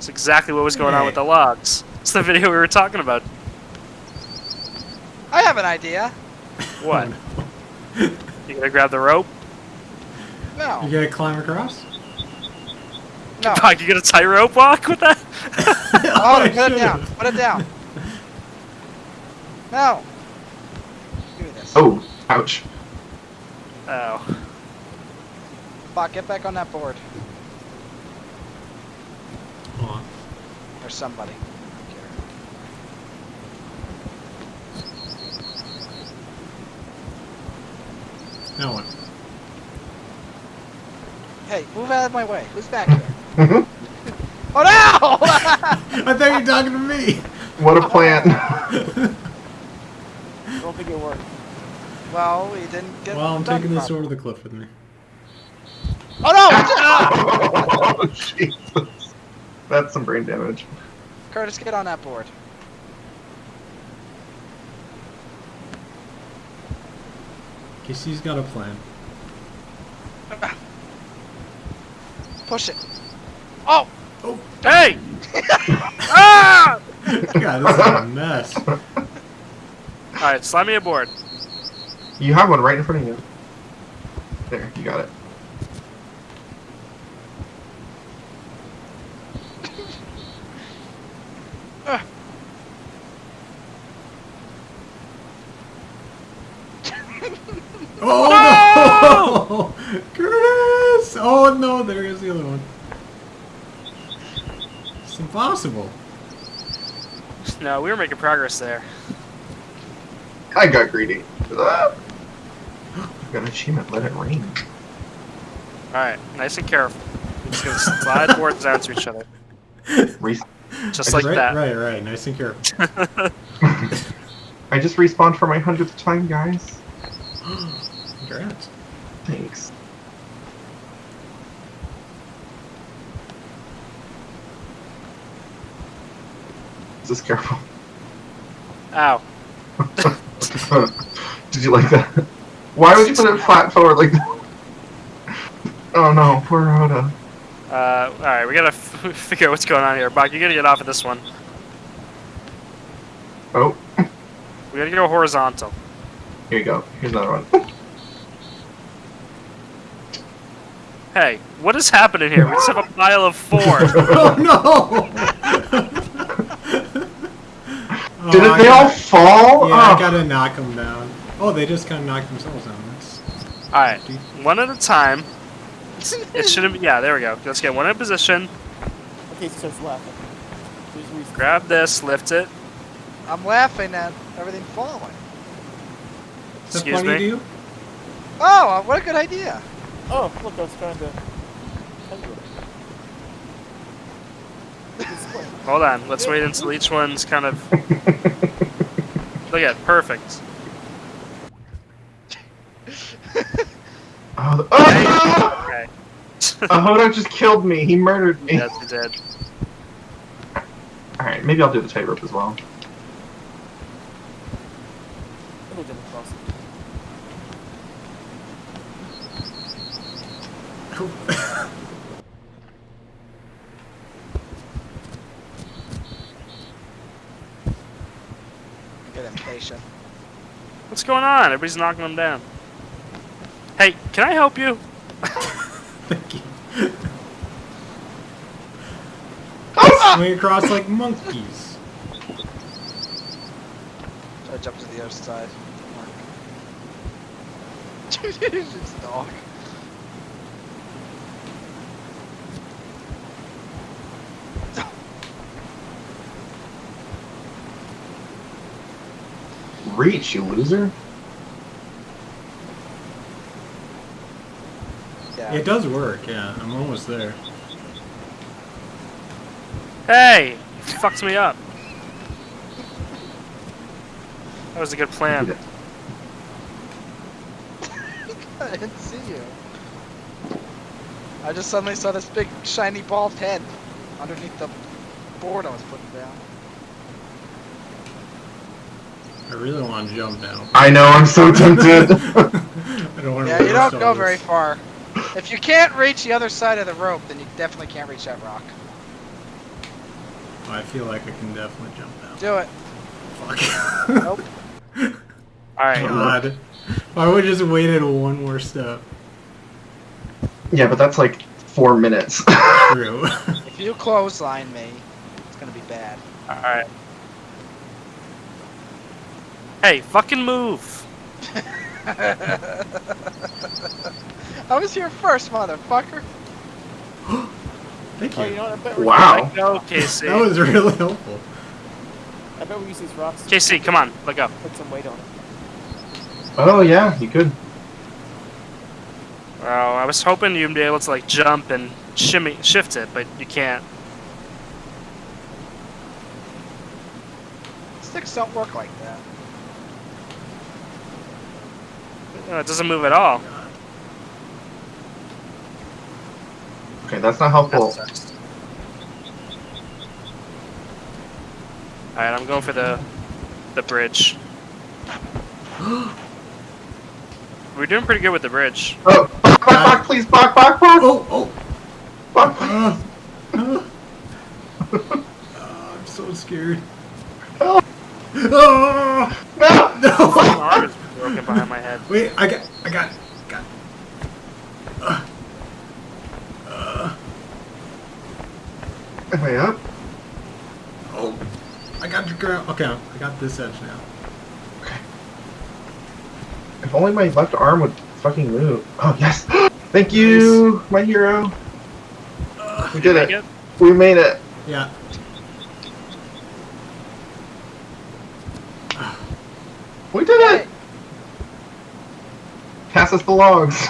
It's exactly what was going on with the logs. It's the video we were talking about. I have an idea. What? You gonna grab the rope? No. You gotta climb across? No. Fuck, you gonna tightrope walk with that? Oh, I put it should've. down. Put it down. No. Do this. Oh, ouch. Oh. Bot, get back on that board. Hold on. Or somebody. Now what? Hey, move out of my way. Who's back here? Mhm. Oh no! I thought you were talking to me! what a plan. I don't think it worked. well, we didn't get. Well, I'm taking this properly. over the cliff with me. Oh no! Oh, Jesus. That's some brain damage. Curtis, get on that board. Casey's got a plan. Push it. Oh! Oh! Hey! ah! God, this is a mess. Alright, slide me aboard. You have one right in front of you. There, you got it. Oh no! Curtis! Oh no, there is the other one. It's impossible. No, we were making progress there. I got greedy. Ah. Got an achievement, let it rain. Alright, nice and careful. We're just gonna slide boards down to each other. Re- Just like right, that. right, right. Nice and careful. I just respawned for my hundredth time, guys. Just careful. Ow. Did you like that? Why would you put it flat forward like that? Oh no, poor Rhoda. Uh, alright, we gotta f figure out what's going on here. Bach, you gotta get off of this one. Oh, We gotta go horizontal. here you go. Here's another one. Hey, what is happening here? We just have a pile of four. Oh no! Oh, Did I they all gotta- fall? Yeah, I Oh. gotta knock them down. Oh, they just kind of knocked themselves down. Alright, one at a time. It shouldn't be. Yeah, there we go. Let's get one in position. Okay, he starts laughing. Grab this, lift it. I'm laughing at everything falling. Excuse me. Oh, what a good idea. Oh, look, I was trying to. tell you. It's fun. Hold on. Let's wait until each one's kind of. Look at perfect. Oh, the- oh! Okay. Ahoda just killed me. He murdered me. yes, you did. Alright, maybe I'll do the tightrope as well. I'll go jump across. Get impatient. What's going on? Everybody's knocking them down. Hey, can I help you? Thank you. Oh, ah! Swing across like monkeys. Try to jump to the other side. Dude, it's dog. Reach, you loser. Yeah. It does work, yeah. I'm almost there. Hey! You fucked me up. That was a good plan. I didn't see you. I just suddenly saw this big shiny bald head underneath the board I was putting down. I really want to jump now. I know, I'm so tempted. I don't want to Yeah, you don't go very far. If you can't reach the other side of the rope, then you definitely can't reach that rock. I feel like I can definitely jump now. Do it. Fuck. Nope. All right. God. I would just waited one more step. Yeah, but that's like four minutes. True. If you clothesline me, it's gonna be bad. All right. Hey, fucking move! I was here first, motherfucker. Thank Oh, you you. know what? I bet Wow. Let go, Casey. That was really helpful. I bet we use these rocks to Casey, come on, let go. put some weight on it. oh yeah, you could. Oh, I was hoping you'd be able to like jump and shimmy, shift it, but you can't. Sticks don't work like that. No, it doesn't move at all. Okay, that's not helpful. That. All right, I'm going for the the bridge. We're doing pretty good with the bridge. Oh, back, back, back, please, back, back, back, Oh, oh. back. Uh, uh. Oh, I'm so scared. Help. Oh, No. No. Arm is broken behind my head. Wait, I got, I got, got. Uh, uh, Am I up? oh, I got your ground. Okay, I got this edge now. Okay. If only my left arm would fucking move. Oh yes. Thank you, my hero. Uh, We did Make it. it? We made it. yeah. We did it. Pass us the logs.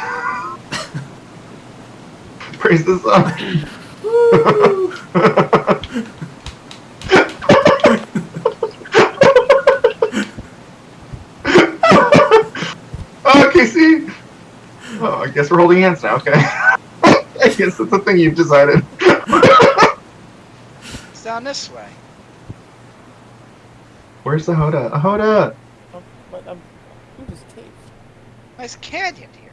Praise the sun. Woo! oh, Casey. Oh, I guess we're holding hands now. Okay. I guess that's the thing you've decided. It's down this way. Where's the Hoda? A Hoda. Um, but um, who this cave? Nice canyon here.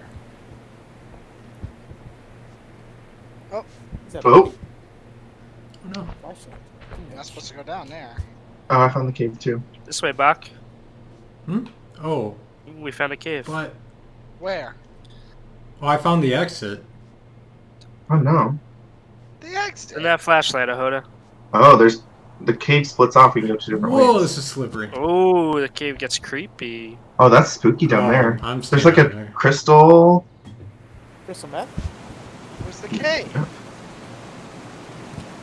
Is that Oh. Oh no. flashlight? You're not supposed to go down there. Oh, I found the cave too. This way, Bach. Hmm. Oh, We found a cave. but Where? oh, I found the exit. Oh no. The exit. In that flashlight, Ahoda. Oh, there's the cave splits off. We can go two different Whoa, ways. this is slippery. Oh, the cave gets creepy. Oh, that's spooky down Oh, there. I'm There's like a there. crystal. Crystal meth? Where's the cave?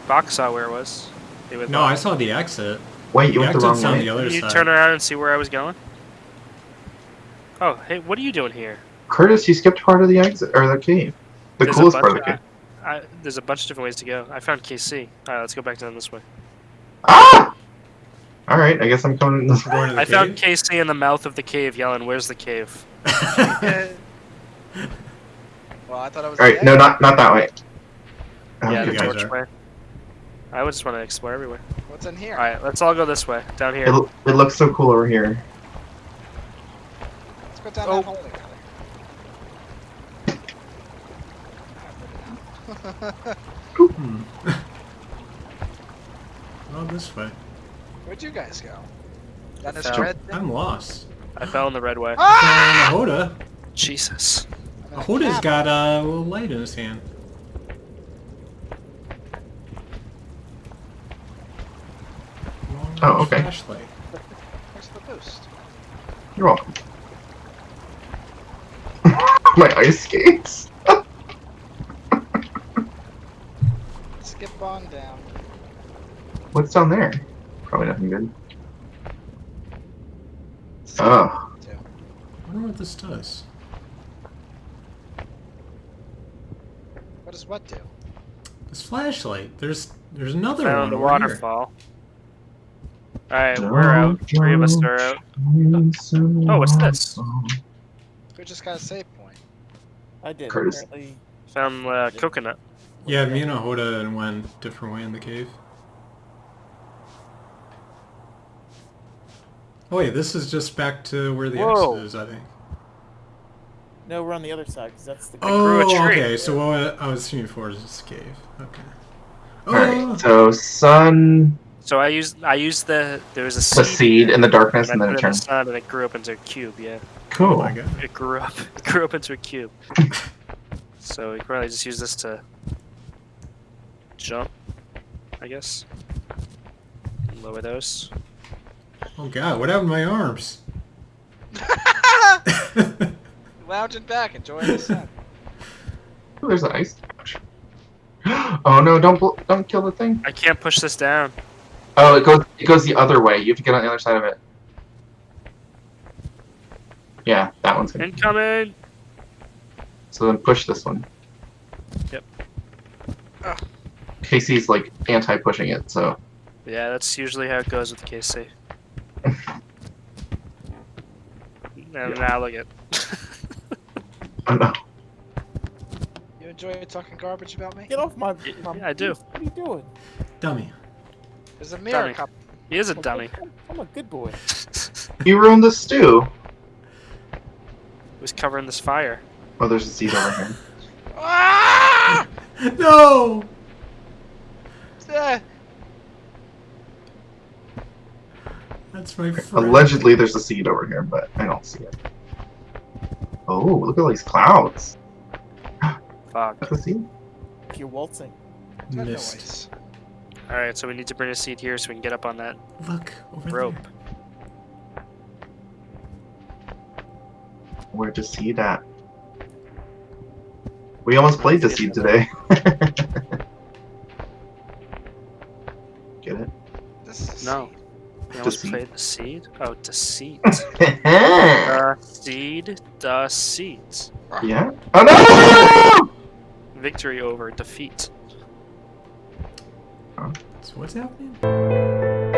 Box saw where it was. He would No, I saw the exit. Wait, you The went the wrong exit's on way. the other Can you side. turn around and see where I was going? Oh, hey, what are you doing here? Curtis, you skipped part of the exit or the cave. The There's coolest part of the cave. I, there's a bunch of different ways to go. I found Casey. Alright, let's go back down this way. Ah! All right, I guess I'm coming in this. We're going the I found cave? Casey in the mouth of the cave yelling, Where's the cave? well, I thought it was. All right, the no, not not that way. yeah, the torch way. I would just want to explore everywhere. What's in here? Alright, let's all go this way. Down here. It, it looks so cool over here. Let's go down Oh. that hole together. Oh, this way. Where'd you guys go? Down this Found- tread thing? I'm lost. I fell in the red way. Ah! Found a Hoda. Jesus. I'm in a got a little light in his hand. Long Oh, okay. Flashlight. Where's the boost? You're welcome. My ice skates. Skip on down. What's down there? Probably nothing good. Oh, Too. I wonder what this does. What does what do? This flashlight. There's there's another Found one the over here. waterfall. Alright, we're out. Three of us are out. Oh, what's this? We just got a save point. I did. Curtis. Apparently, Found uh, coconut. Yeah, me and Ahoda went different way in the cave. Oh wait, this is just back to where the Whoa. exit is, I think. no, we're on the other side because that's the. Oh, grew Oh, tree. okay. So what I was seeing for is this cave. Okay. Alright, Oh, so sun, So I used I used the there was a seed, The seed, seed in the darkness, and and then it it in the turns. sun and it grew up into a cube. Yeah, Oh Cool. my god. it grew up. It grew up into a cube. so we could probably just use this to jump, I guess. Lower those. Oh god, what happened to my arms? Lounging back, enjoying the sun. Ooh, there's an ice couch. Oh no! Don't don't kill the thing. I can't push this down. Oh, it goes it goes the other way. You have to get on the other side of it. Yeah, that one's good. Incoming. So then push this one. Yep. Ugh. Casey's like anti-pushing it, so Yeah, that's usually how it goes with Casey. And now look at. oh no. You enjoy talking garbage about me? Get off my. Yeah, I do. What are you doing? Dummy. There's a mirror Dummy. cup. He is a I'm a dummy. good- I'm a good boy. You ruined the stew. He was covering this fire. Oh, there's a seed over here. Ah! No! Uh, That's my friend. Allegedly, there's a seed over here, but I don't see it. Oh, look at all these clouds. Fuck. That's a seed. You're waltzing. that Missed. noise. Alright, so we need to bring a seed here so we can get up on that. Look, over Rope. there. Where'd the seed at? We almost played the seed today. Get it? This is a No. Seed. We almost Deceit. played the seed? Oh, deceit. the seed, the seat. yeah. Oh no! Victory over defeat. So what's happening?